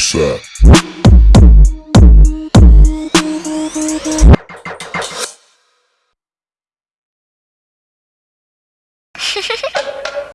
set.